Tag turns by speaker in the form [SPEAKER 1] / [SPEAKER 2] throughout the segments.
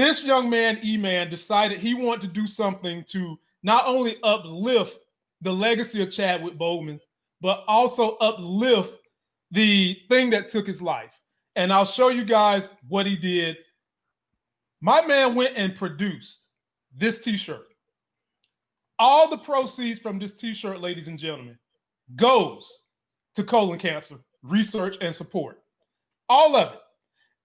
[SPEAKER 1] this young man, E Man, decided he wanted to do something to not only uplift the legacy of Chadwick Boseman, but also uplift the thing that took his life. And I'll show you guys what he did. My man went and produced this t shirt. All the proceeds from this t shirt, ladies and gentlemen, goes to colon cancer research and support. All of it.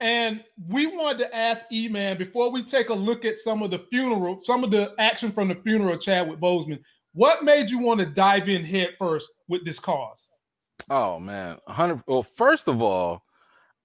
[SPEAKER 1] And we wanted to ask E Man before we take a look at some of the funeral, some of the action from the funeral of Chadwick Boseman, what made you want to dive in head first with this cause?
[SPEAKER 2] Oh man, 100 well first of all,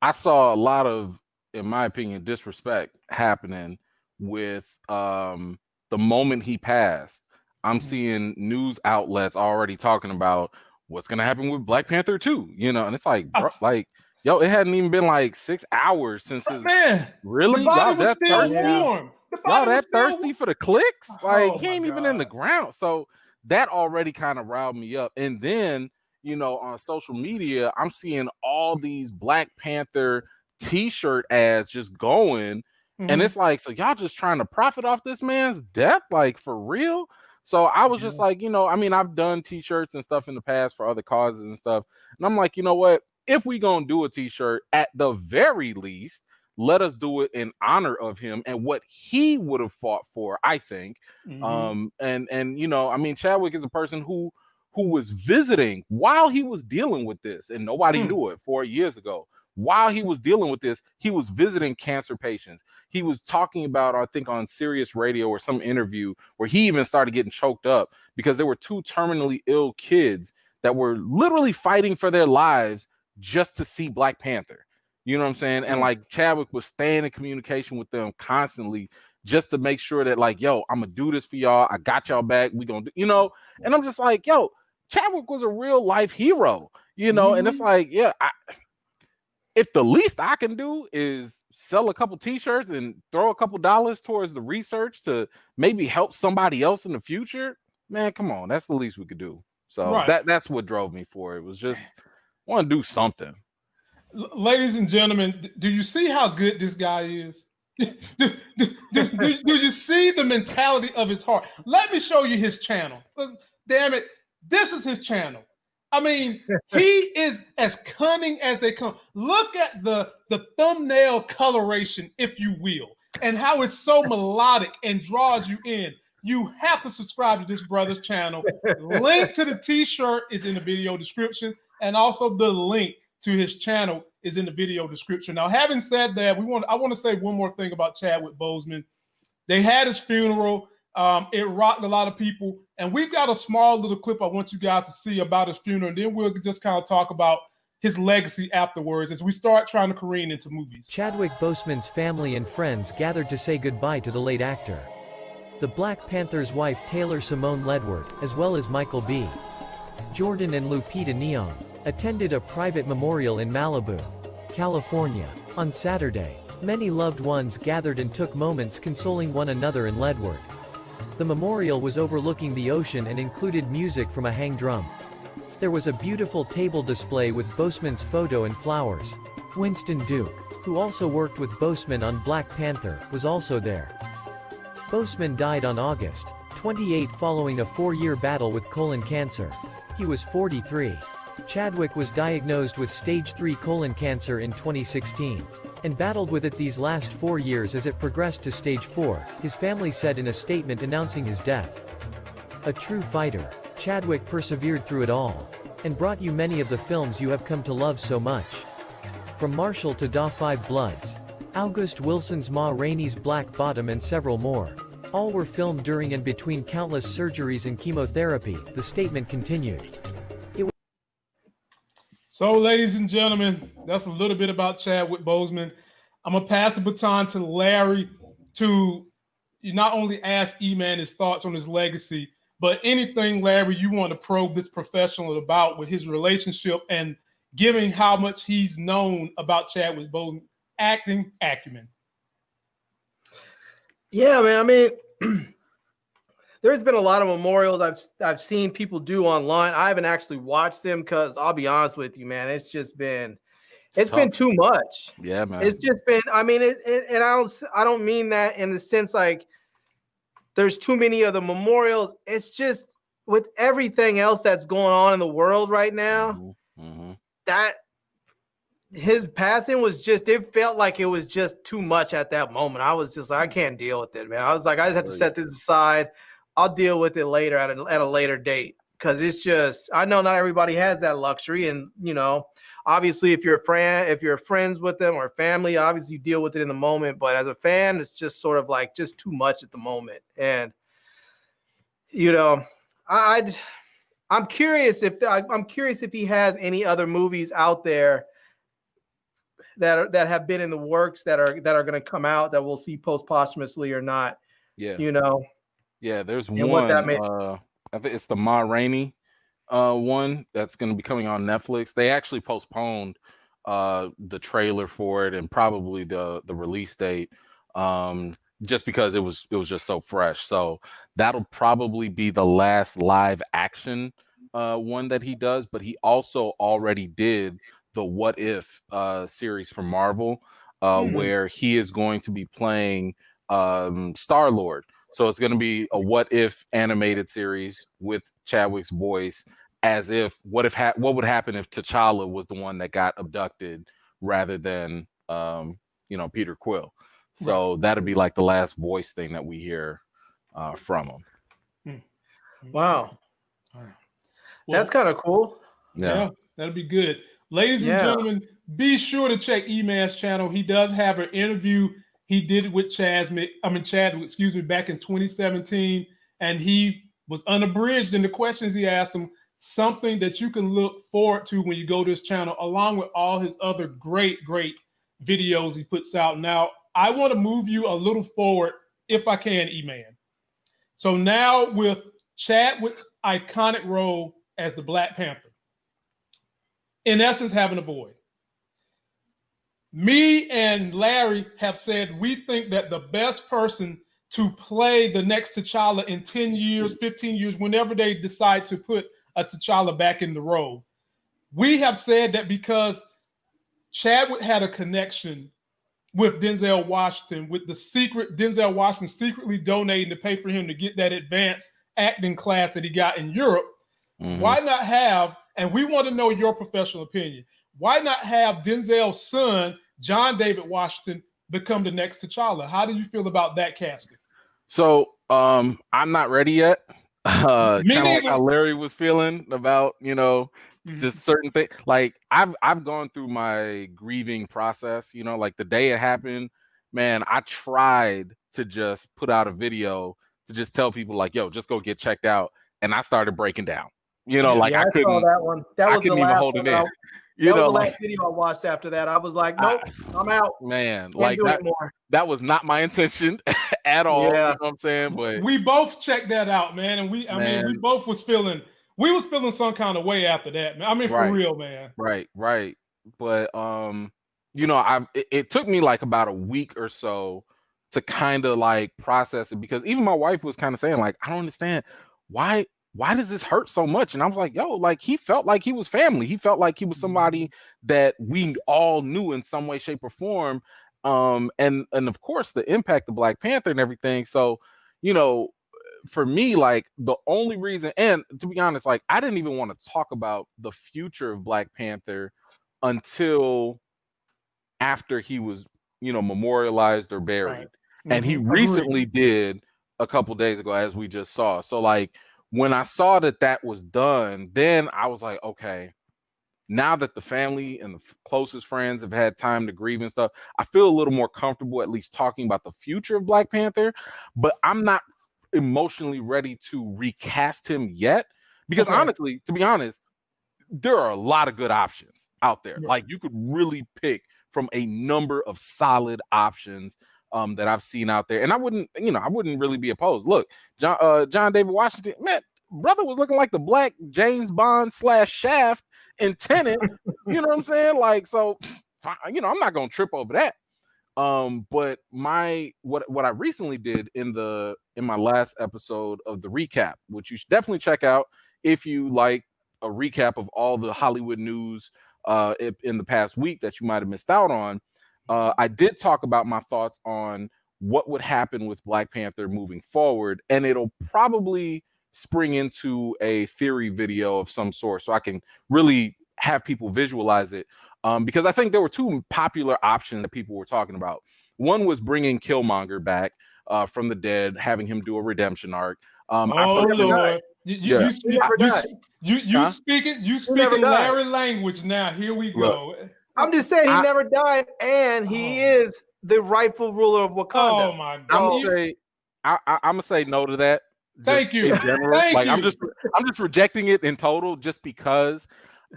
[SPEAKER 2] I saw a lot of in my opinion disrespect happening with um the moment he passed. I'm mm-hmm. seeing news outlets already talking about what's going to happen with Black Panther 2, you know, and it's like bro, like yo, it hadn't even been like 6 hours since his
[SPEAKER 1] man.
[SPEAKER 2] Really? Y'all that thirsty? Y'all that thirsty for the clicks? Like oh he ain't even in the ground. So that already kind of riled me up. And then, you know, on social media, I'm seeing all these Black Panther t-shirt ads just going. Mm-hmm. And it's like, so y'all just trying to profit off this man's death, like for real? So I was just like, you know, I mean, I've done t-shirts and stuff in the past for other causes and stuff. And I'm like, you know what? If we gonna do a t-shirt, at the very least, let us do it in honor of him and what he would have fought for i think mm-hmm. um and and you know i mean chadwick is a person who who was visiting while he was dealing with this and nobody mm. knew it four years ago while he was dealing with this he was visiting cancer patients he was talking about i think on sirius radio or some interview where he even started getting choked up because there were two terminally ill kids that were literally fighting for their lives just to see black panther you know what I'm saying? And like Chadwick was staying in communication with them constantly just to make sure that, like, yo, I'm gonna do this for y'all. I got y'all back. We gonna do, you know. And I'm just like, yo, Chadwick was a real life hero, you know. Mm-hmm. And it's mm-hmm. like, yeah, I, if the least I can do is sell a couple t-shirts and throw a couple dollars towards the research to maybe help somebody else in the future, man, come on, that's the least we could do. So right. that that's what drove me for it. it was just want to do something
[SPEAKER 1] ladies and gentlemen, do you see how good this guy is? do, do, do, do, you see the mentality of his heart? Let me show you his channel. Uh, damn it, this is his channel. I mean, he is as cunning as they come. Look at the the thumbnail coloration, if you will, and how it's so melodic and draws you in. You have to subscribe to this brother's channel. Link to the t-shirt is in the video description, and also the link to his channel is in the video description. Now, having said that, we want I want to say one more thing about Chadwick Boseman. They had his funeral. Um, it rocked a lot of people, and we've got a small little clip I want you guys to see about his funeral, and then we'll just kind of talk about his legacy afterwards as we start trying to careen into movies.
[SPEAKER 3] Chadwick Boseman's family and friends gathered to say goodbye to the late actor. The Black Panther's wife Taylor Simone Ledward, as well as Michael B. Jordan and Lupita Nyong'o attended a private memorial in Malibu, California. On Saturday, many loved ones gathered and took moments consoling one another in Ledward. The memorial was overlooking the ocean and included music from a hang drum. There was a beautiful table display with Boseman's photo and flowers. Winston Duke, who also worked with Boseman on Black Panther, was also there. Boseman died on August 28 following a four-year battle with colon cancer. He was 43. Chadwick was diagnosed with stage 3 colon cancer in 2016 and battled with it these last four years as it progressed to stage 4, his family said in a statement announcing his death. A true fighter, Chadwick persevered through it all and brought you many of the films you have come to love so much. From Marshall to Da 5 Bloods, August Wilson's Ma Rainey's Black Bottom and several more. All were filmed during and between countless surgeries and chemotherapy, the statement continued.
[SPEAKER 1] So, ladies and gentlemen, that's a little bit about Chadwick Boseman. I'm gonna pass the baton to Larry to not only ask E-Man his thoughts on his legacy, but anything, Larry, you want to probe this professional about with his relationship and given how much he's known about Chadwick Boseman acting acumen.
[SPEAKER 4] Yeah, man. I mean, there's been a lot of memorials I've I've seen people do online. I haven't actually watched them because I'll be honest with you, man, it's just been it's, it's been too much.
[SPEAKER 2] Yeah, man.
[SPEAKER 4] It's just been. I mean, it, it, and I don't. I don't mean that in the sense like there's too many of the memorials. It's just with everything else that's going on in the world right now. Mm-hmm. Mm-hmm. That his passing was just. It felt like it was just too much at that moment. I was just like, I can't deal with it, man. I was like, I just have to set this aside. I'll deal with it later at a, at a later date because it's just. I know not everybody has that luxury, and you know obviously if you're a friend if you're friends with them or family obviously you deal with it in the moment but as a fan it's just sort of like just too much at the moment and you know i i am curious if i'm curious if he has any other movies out there that are that have been in the works that are that are going to come out that we'll see post posthumously or not
[SPEAKER 2] yeah
[SPEAKER 4] you know
[SPEAKER 2] yeah there's and one that may- uh, i think it's the ma rainey uh, one that's going to be coming on Netflix. They actually postponed uh, the trailer for it and probably the the release date um, just because it was it was just so fresh. So that'll probably be the last live action uh, one that he does. But he also already did the What If uh, series from Marvel, uh, mm-hmm. where he is going to be playing um, Star Lord. So it's going to be a What If animated series with Chadwick's voice as if what if ha- what would happen if T'Challa was the one that got abducted rather than um, you know Peter Quill. So right. that'd be like the last voice thing that we hear uh, from him.
[SPEAKER 4] Hmm. Wow, well, that's kind of cool.
[SPEAKER 1] Yeah. yeah. that'd be good, ladies yeah. and gentlemen. Be sure to check Eman's channel. He does have an interview he did it with Chaz. I mean Chad, excuse me, back in 2017, and he was unabridged in the questions he asked him something that you can look forward to when you go to his channel, along with all his other great, great videos he puts out. Now, I want to move you a little forward, if I can, E-Man. So now with Chadwick's iconic role as the Black Panther, in essence, having a void. Me and Larry have said we think that the best person to play the next T'Challa in 10 years, 15 years, whenever they decide to put a T'Challa back in the role. We have said that because Chadwick had a connection with Denzel Washington, with the secret Denzel Washington secretly donating to pay for him to get that advanced acting class that he got in Europe. Mm-hmm. Why not have, and we want to know your professional opinion, why not have Denzel's son, John David Washington, become the next T'Challa? How do you feel about that casket?
[SPEAKER 2] So um, I'm not ready yet. uh kind of like how Larry was feeling about, you know, mm-hmm. just certain things. Like I've I've gone through my grieving process, you know, like the day it happened, man, I tried to just put out a video to just tell people like, yo, just go get checked out. And I started breaking down. You know, yeah, like yeah, I, I couldn't
[SPEAKER 4] that one. That was I couldn't even hold it in. You that know, was the last like, video I watched after that. I was like, nope, I, am out.
[SPEAKER 2] Man, Can't like that, that was not my intention at all. Yeah. You know what I'm saying? But
[SPEAKER 1] we both checked that out, man. And we I man. mean we both was feeling we was feeling some kind of way after that, man. I mean, for real, man.
[SPEAKER 2] Right, right. But um, you know, I it, it took me like about a week or so to kind of like process it because even my wife was kind of saying, like, I don't understand why why does this hurt so much? And I was like, yo, like he felt like he was family. He felt like he was somebody mm-hmm. that we all knew in some way, shape, or form. Um, and and of course the impact of Black Panther and everything. So, you know, for me, like the only reason, and to be honest, like I didn't even want to talk about the future of Black Panther until after he was, you know, memorialized or buried. Right. And he mm-hmm. recently did a couple days ago, as we just saw. So, like, when I saw that that was done, then I was like, okay, now that the family and the closest friends have had time to grieve and stuff, I feel a little more comfortable at least talking about the future of Black Panther, but I'm not emotionally ready to recast him yet because okay. honestly, to be honest, there are a lot of good options out there. Yeah. Like you could really pick from a number of solid options um, that I've seen out there, and I wouldn't, you know, I wouldn't really be opposed. Look, John uh, John David Washington, man, brother was looking like the black James Bond slash Shaft in Tenet. you know what I'm saying? Like, so you know, I'm not gonna trip over that. Um, but my what what I recently did in the in my last episode of the recap, which you should definitely check out if you like a recap of all the Hollywood news uh, in the past week that you might have missed out on, uh, I did talk about my thoughts on what would happen with Black Panther moving forward, and it'll probably spring into a theory video of some sort so I can really have people visualize it. Um, because I think there were two popular options that people were talking about. One was bringing Killmonger back uh, from the dead, having him do a redemption arc. Um,
[SPEAKER 1] oh Lord, you, you, yeah. you, you, you, you huh? speaking you speaking Larry language now. Here we go. Look,
[SPEAKER 4] I'm just saying he I, never died, and he oh. is the rightful ruler of Wakanda.
[SPEAKER 1] Oh my God!
[SPEAKER 2] I'm gonna say, I, am gonna say no to that.
[SPEAKER 1] Thank you.
[SPEAKER 2] In general,
[SPEAKER 1] Thank
[SPEAKER 2] like
[SPEAKER 1] you.
[SPEAKER 2] I'm just, I'm just rejecting it in total, just because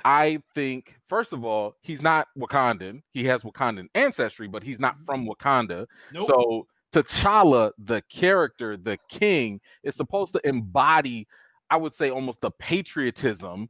[SPEAKER 2] I think, first of all, he's not Wakandan. He has Wakandan ancestry, but he's not from Wakanda. Nope. So T'Challa, the character, the king, is supposed to embody, I would say, almost the patriotism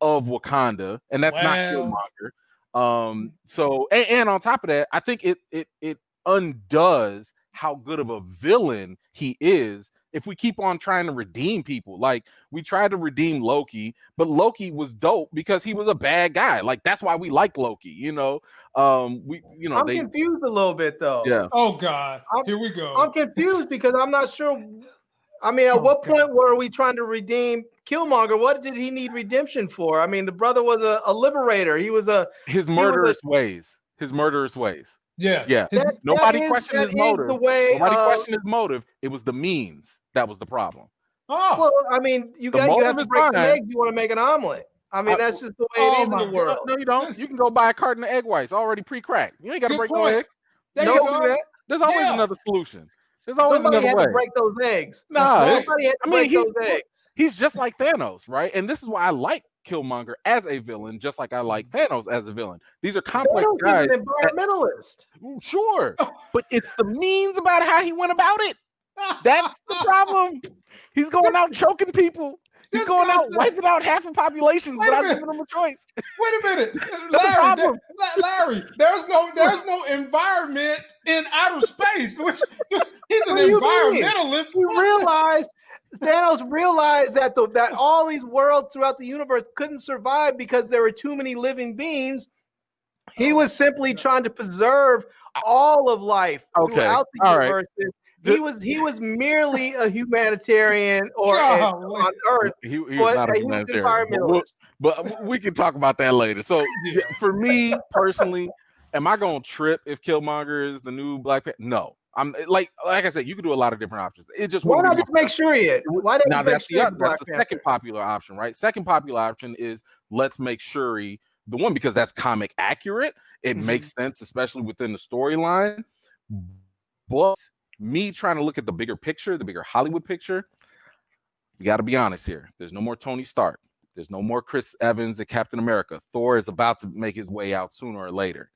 [SPEAKER 2] of Wakanda, and that's not Killmonger. Um, so and, and on top of that, I think it it it undoes how good of a villain he is if we keep on trying to redeem people. Like we tried to redeem Loki, but Loki was dope because he was a bad guy. Like that's why we like Loki, you know. Um we you know
[SPEAKER 4] I'm
[SPEAKER 2] they,
[SPEAKER 4] confused a little bit though.
[SPEAKER 2] Yeah.
[SPEAKER 1] Oh god. I'm, Here we go.
[SPEAKER 4] I'm confused because I'm not sure I mean, at oh, what god. point were we trying to redeem Killmonger? What did he need redemption for? I mean, the brother was a, a liberator. He was a
[SPEAKER 2] his murderous a, ways. His murderous ways.
[SPEAKER 1] Yeah,
[SPEAKER 2] yeah. That, Nobody that questioned is, his motive. The way, Nobody uh, questioned his motive. It was the means that was the problem.
[SPEAKER 4] Oh, well, I mean, you got you have to break some eggs. You want to make an omelet. I mean, that's just the way oh it is in the world.
[SPEAKER 2] No, you don't. You can go buy a carton of egg whites already pre-cracked. You ain't got to break point. no egg.
[SPEAKER 1] There no, you go.
[SPEAKER 2] There's always yeah. another solution. There's always
[SPEAKER 4] Somebody
[SPEAKER 2] another
[SPEAKER 4] had
[SPEAKER 2] way.
[SPEAKER 4] to break those eggs.
[SPEAKER 2] No,
[SPEAKER 4] somebody had to I mean, break those eggs.
[SPEAKER 2] He's just like Thanos, right? And this is why I like Killmonger as a villain, just like I like Thanos as a villain. These are complex Thanos guys.
[SPEAKER 4] An environmentalist.
[SPEAKER 2] That, sure, but it's the means about how he went about it. That's the problem. He's going out choking people. He's going out wiping out half the population without giving them a choice.
[SPEAKER 1] Wait a minute, Larry. There, Larry, there's no there's no environment in outer space. Which he's an environmentalist.
[SPEAKER 4] He realized Thanos realized that the, that all these worlds throughout the universe couldn't survive because there were too many living beings. He oh, was simply trying to preserve all of life okay. throughout the all universe. Right. He was he was merely a humanitarian or a, on Earth.
[SPEAKER 2] He, he was not a humanitarian. But, but, we can talk about that later. So for me personally, am I going to trip if Killmonger is the new Black Panther? No, I'm like like I said, you can do a lot of different options. It just
[SPEAKER 4] why not just make sure it? Why not
[SPEAKER 2] now
[SPEAKER 4] that's
[SPEAKER 2] the, that's the second popular option, right? Second popular option is let's make Shuri the one because that's comic accurate. It mm-hmm. makes sense, especially within the storyline. But me trying to look at the bigger picture, the bigger Hollywood picture, we got to be honest here. There's no more Tony Stark. There's no more Chris Evans and Captain America. Thor is about to make his way out sooner or later.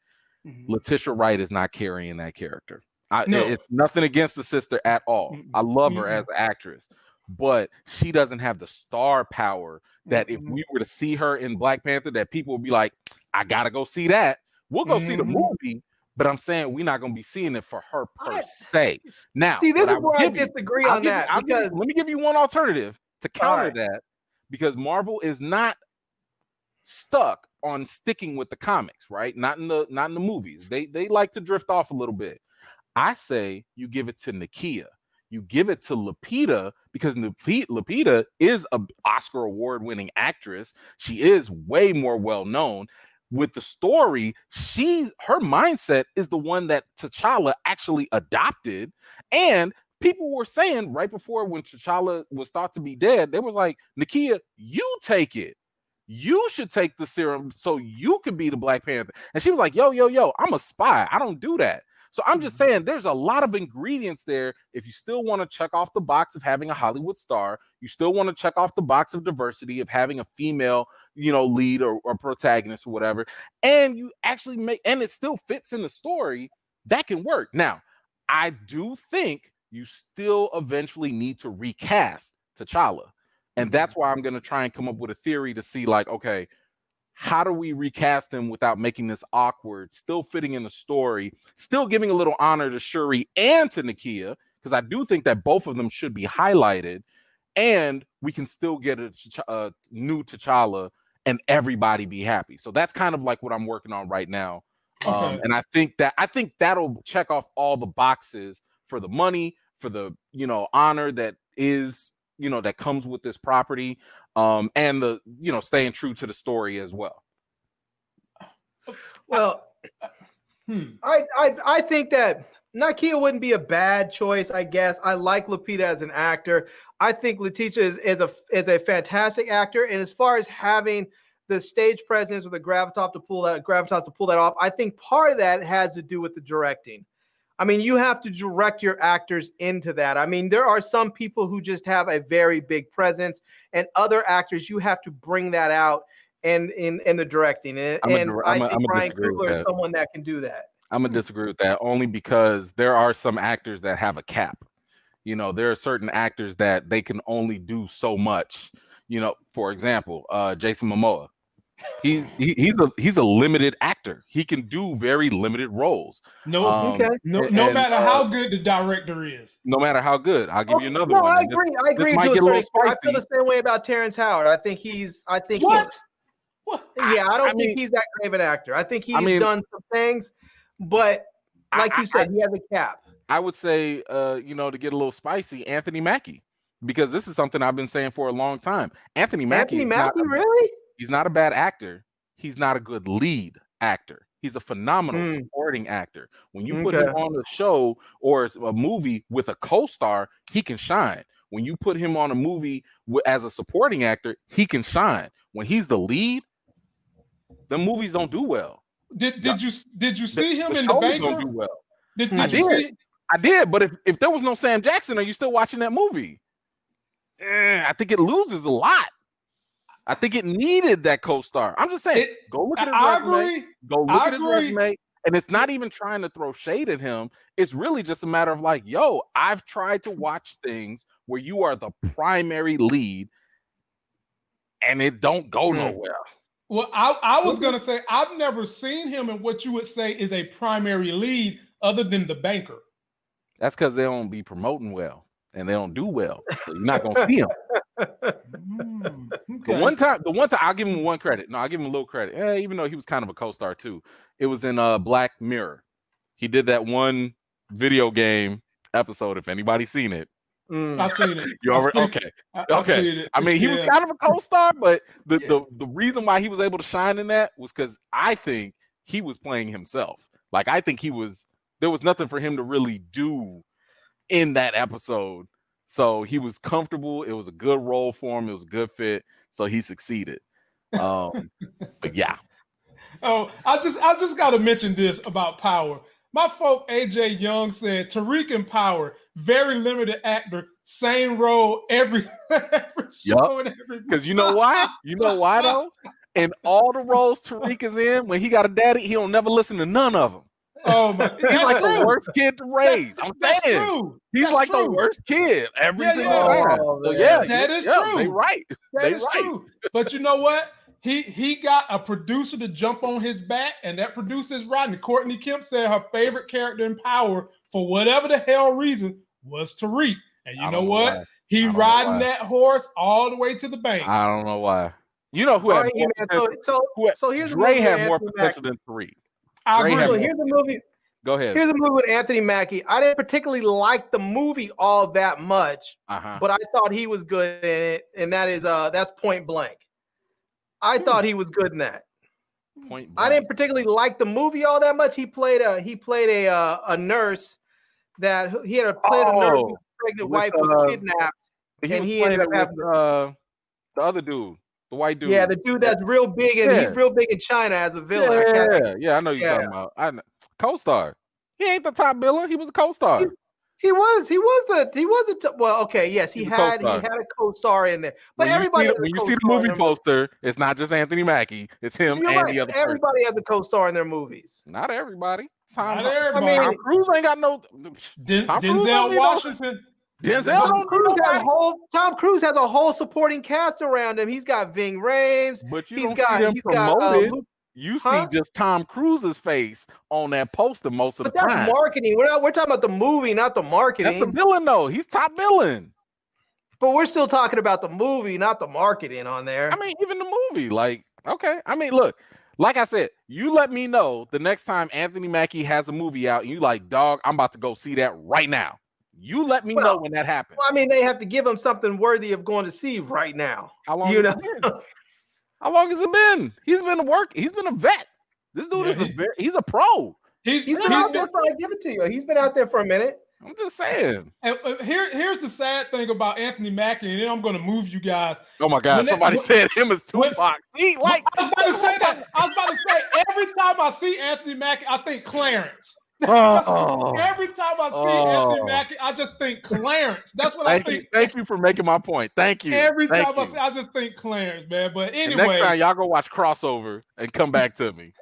[SPEAKER 2] Mm-hmm. Letitia Wright is not carrying that character. I, no. It's nothing against the sister at all. I love her as an actress, but she doesn't have the star power that if we were to see her in Black Panther, that people would be like, I gotta go see that. We'll go mm-hmm. see the mm-hmm. movie, but I'm saying we're not gonna be seeing it for her per se. Now,
[SPEAKER 4] see, this is where I disagree you, on that.
[SPEAKER 2] Because let me give you one alternative to counter right. that, because Marvel is not stuck on sticking with the comics, right? Not in the not in the movies. They they like to drift off a little bit. I say you give it to Nakia. You give it to Lupita because Lupita is an Oscar award winning actress. She is way more well known. With the story, she's her mindset is the one that T'Challa actually adopted. And people were saying right before when T'Challa was thought to be dead, they was like, Nakia, you take it. You should take the serum so you could be the Black Panther. And she was like, Yo, yo, yo, I'm a spy. I don't do that. So I'm just mm-hmm. saying there's a lot of ingredients there. If you still want to check off the box of having a Hollywood star, you still want to check off the box of diversity of having a female, you know, lead or, or protagonist or whatever, and you actually make and it still fits in the story, that can work. Now, I do think you still eventually need to recast T'Challa. And that's mm-hmm. why I'm going to try and come up with a theory to see, like, okay, how do we recast him without making this awkward, still fitting in the story, still giving a little honor to Shuri and to Nakia? Because I do think that both of them should be highlighted, and we can still get a, a new T'Challa and everybody be happy. So that's kind of like what I'm working on right now. Um, okay. Um, and I think that I think that'll check off all the boxes for the money, for the you know honor that is you know that comes with this property, um, and the you know staying true to the story as well.
[SPEAKER 4] Well, hmm. I, I I think that Nakia wouldn't be a bad choice. I guess I like Lupita as an actor. I think Letitia is, is a is a fantastic actor, and as far as having the stage presence or the gravitas to pull that gravitas to pull that off, I think part of that has to do with the directing. I mean, you have to direct your actors into that. I mean, there are some people who just have a very big presence, and other actors you have to bring that out and in in the directing. And, and a, I think Ryan Coogler is someone that can do that.
[SPEAKER 2] I'm gonna disagree with that only because there are some actors that have a cap. You know, there are certain actors that they can only do so much. You know, for example, uh, Jason Momoa. He's he, he's a he's a limited actor. He can do very limited roles.
[SPEAKER 1] No, um, okay. No, no and, matter uh, how good the director is.
[SPEAKER 2] No matter how good. I'll give you another no, one.
[SPEAKER 4] I agree. This, I agree. To a certain, I feel the same way about Terrence Howard. I think he's. I think what? he's. What? Yeah, I don't I think mean, he's that great of an actor. I think he's I mean, done some things, but like I, you said, he has a cap.
[SPEAKER 2] I would say, uh, you know, to get a little spicy, Anthony Mackie, because this is something I've been saying for a long time. Anthony Mackie,
[SPEAKER 4] Anthony Mackie, really?
[SPEAKER 2] He's not a bad actor. He's not a good lead actor. He's a phenomenal mm. supporting actor. When you put him on a show or a movie with a co-star, he can shine. When you put him on a movie as a supporting actor, he can shine. When he's the lead, the movies don't do well.
[SPEAKER 1] Did did you did you see the, him the in the bank? Don't do well.
[SPEAKER 2] Did, did I did. See, I did, but if, if there was no Sam Jackson, are you still watching that movie? Eh, I think it loses a lot. I think it needed that co-star. I'm just saying, it, go look at his I resume. Agree. Go look I at his agree. resume. And it's not even trying to throw shade at him. It's really just a matter of like, yo, I've tried to watch things where you are the primary lead and it don't go hmm. nowhere.
[SPEAKER 1] Well, I, I was gonna say I've never seen him in what you would say is a primary lead other than the banker.
[SPEAKER 2] That's because they don't be promoting well and they don't do well. So you're not gonna see them. Mm, okay. The one time, the one time I'll give him one credit. No, I'll give him a little credit. Eh, even though he was kind of a co-star too. It was in uh Black Mirror. He did that one video game episode. If anybody's seen it.
[SPEAKER 1] Mm. I've seen it.
[SPEAKER 2] You already okay. I, okay. I mean, he yeah. was kind of a co-star, but the, yeah. the the reason why he was able to shine in that was because I think he was playing himself. Like I think he was there was nothing for him to really do in that episode. So he was comfortable. It was a good role for him. It was a good fit. So he succeeded. Um, but yeah.
[SPEAKER 1] Oh, I just I just gotta mention this about power. My folk AJ Young said Tariq and Power, very limited actor, same role every, every
[SPEAKER 2] show yep. Because you know why? You know why though? And all the roles Tariq is in, when he got a daddy, he don't never listen to none of them.
[SPEAKER 1] Oh my!
[SPEAKER 2] He's like true. the worst kid to raise. I'm that's saying true. he's that's like true. the worst kid every yeah, single yeah. time. Oh, so yeah,
[SPEAKER 1] that is
[SPEAKER 2] yeah,
[SPEAKER 1] true.
[SPEAKER 2] They right.
[SPEAKER 1] That
[SPEAKER 2] they
[SPEAKER 1] is
[SPEAKER 2] right.
[SPEAKER 1] true. But you know what? He he got a producer to jump on his back, and that producer is riding. Courtney Kemp said her favorite character in Power, for whatever the hell reason, was Tariq. And you know what? Know he riding that horse all the way to the bank.
[SPEAKER 2] I don't know why. You know who had right, more
[SPEAKER 4] so, so, who had, so here's
[SPEAKER 2] Dre had more potential than Tariq.
[SPEAKER 4] I agree. Here's a movie.
[SPEAKER 2] Go ahead.
[SPEAKER 4] Here's a movie with Anthony Mackie. I didn't particularly like the movie all that much, uh-huh. but I thought he was good in it, and that is uh that's Point Blank. I hmm. thought he was good in that. Point. Blank. I didn't particularly like the movie all that much. He played a he played a uh, a nurse that he had a played oh, a nurse whose pregnant with, wife was uh, kidnapped,
[SPEAKER 2] he and he ended up having uh, the other dude. The white dude.
[SPEAKER 4] Yeah, the dude that's real big and yeah. he's real big in China as a villain.
[SPEAKER 2] Yeah, yeah, I know you're yeah. talking about. I know. co-star. He ain't the top villain. He was a co-star.
[SPEAKER 4] He, he was. He was a. He was a. T- well, okay. Yes, he had. He had a co-star in there. But
[SPEAKER 2] when
[SPEAKER 4] everybody.
[SPEAKER 2] You the, when you see the movie poster, it's not just Anthony Mackie. It's him You're and right. the other.
[SPEAKER 4] Everybody
[SPEAKER 2] person.
[SPEAKER 4] has a co-star in their movies.
[SPEAKER 2] Not everybody. Tom, not everybody. I mean, Tom Cruise ain't got no.
[SPEAKER 1] Den- Denzel Washington.
[SPEAKER 2] Denzel Tom Cruise,
[SPEAKER 4] has whole, Tom Cruise has a whole supporting cast around him. He's got Ving Rhames.
[SPEAKER 2] But you
[SPEAKER 4] he's
[SPEAKER 2] don't got, see him he's promoted. Got, uh, you huh? see just Tom Cruise's face on that poster most of
[SPEAKER 4] but
[SPEAKER 2] the
[SPEAKER 4] that's
[SPEAKER 2] time.
[SPEAKER 4] marketing. We're not. We're talking about the movie, not the marketing.
[SPEAKER 2] That's the villain, though. He's top villain.
[SPEAKER 4] But we're still talking about the movie, not the marketing on there.
[SPEAKER 2] I mean, even the movie, like Okay. I mean, look, like I said, you let me know the next time Anthony Mackie has a movie out and you like, dog, I'm about to go see that right now. You let me well, know when that happens.
[SPEAKER 4] Well, I mean, they have to give him something worthy of going to see right now.
[SPEAKER 2] How long
[SPEAKER 4] you
[SPEAKER 2] know? How long has it been? He's been a work, he's been a vet. This dude yeah, is a very, he's a pro.
[SPEAKER 4] He's, he's been out there for I give it to you. He's been out there for a minute.
[SPEAKER 2] I'm just saying.
[SPEAKER 1] And, uh, here, here's the sad thing about Anthony Mackie, and then I'm going to move you guys.
[SPEAKER 2] Oh my God! When somebody that, said him as Tupac. When, see, like
[SPEAKER 1] I was about to say that. I was about to say every time I see Anthony Mackie, I think Clarence.
[SPEAKER 2] Oh,
[SPEAKER 1] every time I see oh. Anthony Mackie, I just think Clarence. That's what
[SPEAKER 2] thank
[SPEAKER 1] I think.
[SPEAKER 2] You, thank you for making my point. Thank you.
[SPEAKER 1] Every
[SPEAKER 2] thank
[SPEAKER 1] time
[SPEAKER 2] you.
[SPEAKER 1] I see, I just think Clarence, man. But anyway,
[SPEAKER 2] next time y'all go watch crossover and come back to me.